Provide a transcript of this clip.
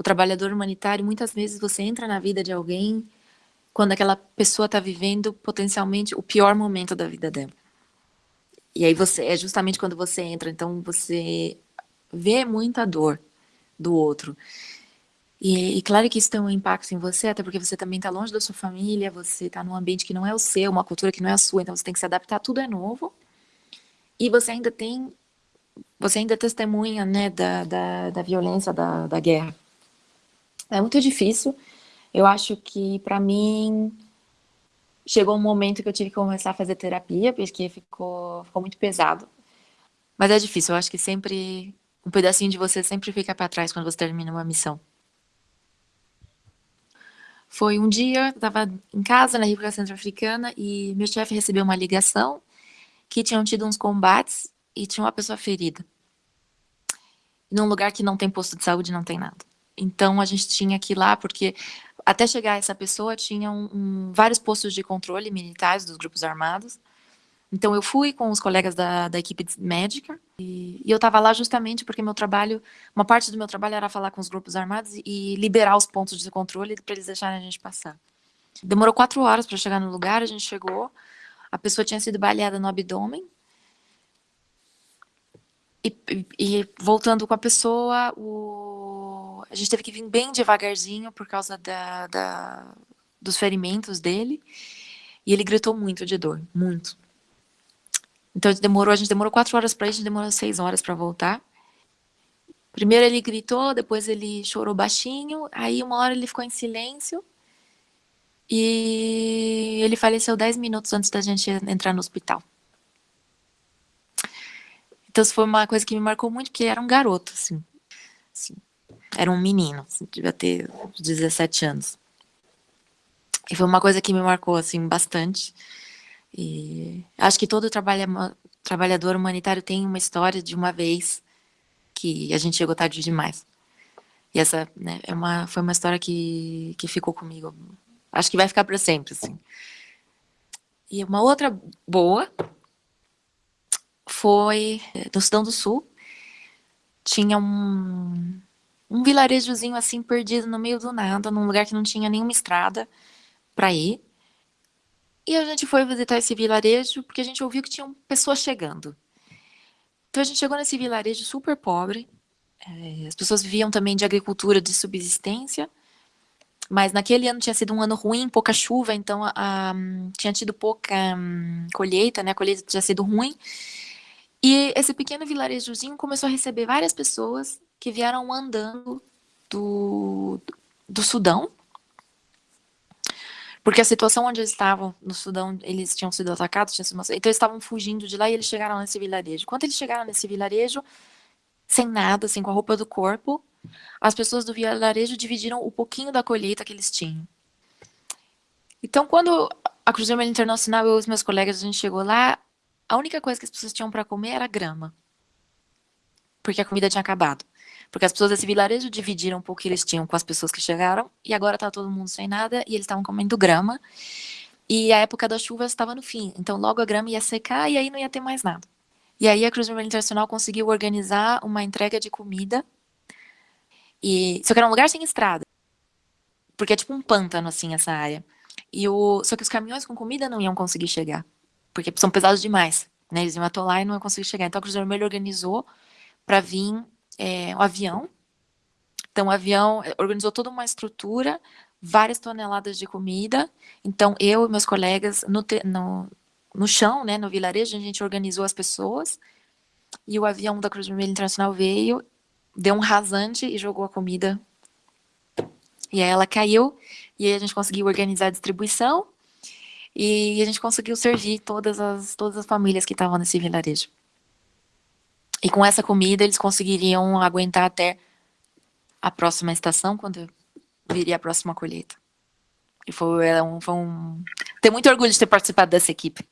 o trabalhador humanitário, muitas vezes você entra na vida de alguém quando aquela pessoa está vivendo potencialmente o pior momento da vida dela. E aí você, é justamente quando você entra, então você vê muita dor do outro. E, e, claro que isso tem um impacto em você, até porque você também está longe da sua família, você está num ambiente que não é o seu, uma cultura que não é a sua, então você tem que se adaptar, tudo é novo. E você ainda tem, você ainda testemunha, né, da, da, da violência da, da guerra. É muito difícil. Eu acho que, para mim, chegou um momento que eu tive que começar a fazer terapia, porque ficou, ficou muito pesado. Mas é difícil, eu acho que sempre, um pedacinho de você sempre fica para trás quando você termina uma missão. Foi um dia, eu estava em casa, na República Centro-Africana, e meu chefe recebeu uma ligação que tinham tido uns combates e tinha uma pessoa ferida. Num lugar que não tem posto de saúde, não tem nada. Então a gente tinha que ir lá, porque até chegar essa pessoa tinham um, vários postos de controle militares dos grupos armados. Então eu fui com os colegas da, da equipe médica e, e eu estava lá justamente porque meu trabalho, uma parte do meu trabalho era falar com os grupos armados e liberar os pontos de controle para eles deixarem a gente passar. Demorou quatro horas para chegar no lugar, a gente chegou, a pessoa tinha sido baleada no abdômen, e, e, voltando com a pessoa, o, a gente teve que vir bem devagarzinho por causa da, da, dos ferimentos dele. E ele gritou muito de dor, muito. Então demorou, a gente demorou quatro horas para ir, a gente demorou seis horas para voltar. Primeiro ele gritou, depois ele chorou baixinho, aí uma hora ele ficou em silêncio. E ele faleceu dez minutos antes da gente entrar no hospital. Então isso foi uma coisa que me marcou muito, porque era um garoto, assim. assim era um menino, assim, devia ter 17 anos. E foi uma coisa que me marcou, assim, bastante. E acho que todo trabalha, trabalhador humanitário tem uma história de uma vez que a gente chegou tarde demais. E essa né, é uma, foi uma história que, que ficou comigo. Acho que vai ficar para sempre, assim. E uma outra boa foi no Sudão do Sul. Tinha um, um vilarejozinho assim perdido no meio do nada, num lugar que não tinha nenhuma estrada para ir. E a gente foi visitar esse vilarejo porque a gente ouviu que tinham pessoas chegando. Então a gente chegou nesse vilarejo super pobre. É, as pessoas viviam também de agricultura de subsistência. Mas naquele ano tinha sido um ano ruim, pouca chuva, então a, a, tinha tido pouca um, colheita, né? A colheita tinha sido ruim. E esse pequeno vilarejozinho começou a receber várias pessoas que vieram andando do, do Sudão, porque a situação onde eles estavam, no Sudão, eles tinham sido atacados, tinham sido... então eles estavam fugindo de lá e eles chegaram nesse vilarejo. Quando eles chegaram nesse vilarejo, sem nada, assim, com a roupa do corpo, as pessoas do vilarejo dividiram o pouquinho da colheita que eles tinham. Então, quando a Cruz Vermelha Internacional, e os meus colegas, a gente chegou lá, a única coisa que as pessoas tinham para comer era grama. Porque a comida tinha acabado. Porque as pessoas desse vilarejo dividiram um pouco que eles tinham com as pessoas que chegaram, e agora tá todo mundo sem nada, e eles estavam comendo grama. E a época das chuvas estava no fim, então logo a grama ia secar e aí não ia ter mais nada. E aí a Cruz Vermelha Internacional conseguiu organizar uma entrega de comida, e só que era um lugar sem estrada, porque é tipo um pântano assim essa área. E o... Só que os caminhões com comida não iam conseguir chegar porque são pesados demais, né? Eles iam atolar e não iam conseguir chegar. Então a Cruz Vermelha organizou para vir é, o avião. Então o avião é, organizou toda uma estrutura, várias toneladas de comida. Então eu e meus colegas no, no, no chão, né, no vilarejo, a gente organizou as pessoas. E o avião da Cruz Vermelha Internacional veio, deu um rasante e jogou a comida. E aí ela caiu, e aí a gente conseguiu organizar a distribuição. E a gente conseguiu servir todas as, todas as famílias que estavam nesse vilarejo. E com essa comida eles conseguiriam aguentar até a próxima estação, quando viria a próxima colheita. E foi, um, foi um... Tenho muito orgulho de ter participado dessa equipe.